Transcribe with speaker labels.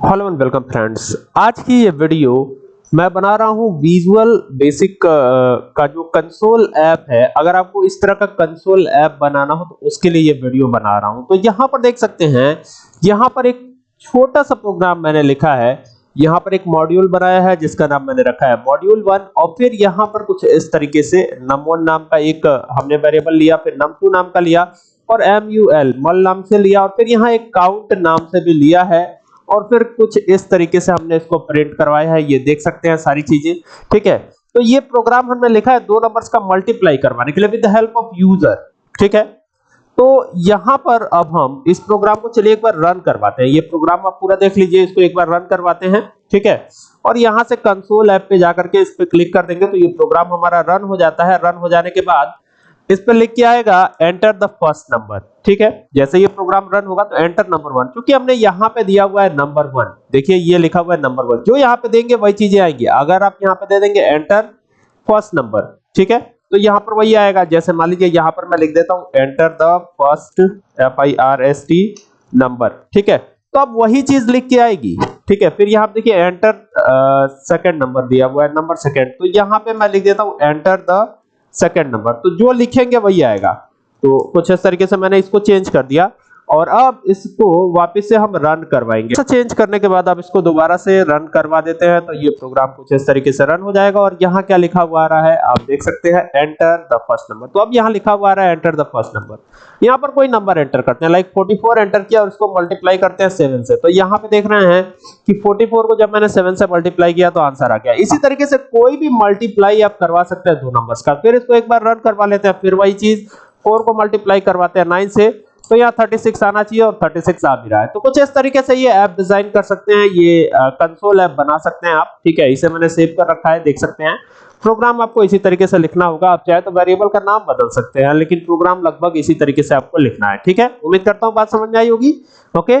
Speaker 1: Hello and welcome friends आज की ये वीडियो मैं बना रहा हूँ विजुअल बेसिक का जो कंसोल ऐप है। अगर आपको इस तरह का कंसोल ऐप बनाना हो तो उसके लिए ये वीडियो बना रहा हूँ। तो यहाँ पर देख सकते हैं, यहाँ पर एक छोटा सा प्रोग्राम मैंने लिखा है। यहाँ पर एक मॉड्यूल बनाया है, जिसका नाम मैंने रखा है मॉड्यूल वन और फिर यहाँ पर कुछ इस तरीके से num1 नाम का एक हमने वेरिएबल लिया, फिर num2 नाम का लिया, और mul मल नाम से लिया, और फिर यहाँ एक काउंट नाम से भी लिया है। और फिर कुछ इस तरीके से हमने इसको प्रिंट करवाया है, ये देख सकते हैं सारी चीज़ें, ठीक है? तो ये प्रोग्राम हमने लिखा है, दो नंबर्स का मल्टीप्लाई करवाने के लिए with the help of user ठीक है? तो यहाँ पर अब हम इस प्रोग्राम को चलिए एक बार रन करवाते हैं। ये प्रोग्राम आप पूरा देख लीजिए, इसको एक बार रन करवाते हैं, ठीक है? और यहाँ से कंसोल ऐप पे जाकर के इस पे क्लिक कर देंगे तो ये प्रोग्राम हमारा रन हो जाता है। रन हो जाने के बाद इस पे लिख के आएगा एंटर द फ़र्स्ट नंबर ठीक है? जैसे ये प्रोग्राम रन होगा तो एंटर नंबर वन क्योंकि हमने यहाँ पे दिया हुआ है नंबर वन देखिए, ये लिखा हुआ है नंबर वन जो यहाँ पे देंगे, वही चीज़ें आएँगी। अगर आप यहाँ पे दे देंगे एंटर फ़र्स्ट नंबर ठीक है? तो यहाँ पर वही आएगा। जैसे मान लीजिए, यहाँ पर मैं लिख देता हूँ enter the first F I R S T number ठीक है? तो अब वही चीज़ लिख के आएगी। ठीक है? फिर यहाँ देखिए एंटर सेकंड नंबर दिया हुआ है नंबर सेकंड तो यहाँ पे मैं लिख देता हूँ एंटर द सेकंड नंबर तो जो लिखेंगे वही आएगा। तो कुछ इस तरीके से मैंने इसको चेंज कर दिया। और अब इसको वापस से हम रन करवाएँगे। चेंज करने के बाद आप इसको दोबारा से रन करवा देते हैं तो ये प्रोग्राम कुछ इस तरीके से रन हो जाएगा। और यहाँ क्या लिखा हुआ आ रहा है, आप देख सकते हैं एंटर द फ़र्स्ट नंबर तो अब यहाँ लिखा हुआ आ रहा है एंटर द फ़र्स्ट नंबर यहाँ पर कोई नंबर एंटर करते हैं लाइक 44 एंटर किया और इसको मल्टीप्लाई करते हैं 7 से। तो यहाँ पे देख रहे हैं कि 44 को जब मैंने 7 से मल्टीप्लाई किया तो आंसर आ गया। इसी तरीके से कोई भी मल्टीप्लाई आप करवा सकते हैं दो नंबर्स का। फिर इसको एक बार रन करवा लेते हैं, फिर वही चीज़ 4 को मल्टीप्लाई करवाते हैं 9 से। तो यहाँ 36 आना चाहिए और 36 आ भी रहा है। तो कुछ इस तरीके से ये ऐप डिज़ाइन कर सकते हैं, ये कंसोल ऐप बना सकते हैं आप, ठीक है? इसे मैंने सेव कर रखा है, देख सकते हैं। प्रोग्राम आपको इसी तरीके से लिखना होगा, आप चाहे तो वेरिएबल का नाम बदल सकते हैं, लेकिन प्रोग्राम लगभग इसी तरीके से आपको लिखना है, ठीक है? उम्मीद करता हूँ बात समझ में आई होगी ओके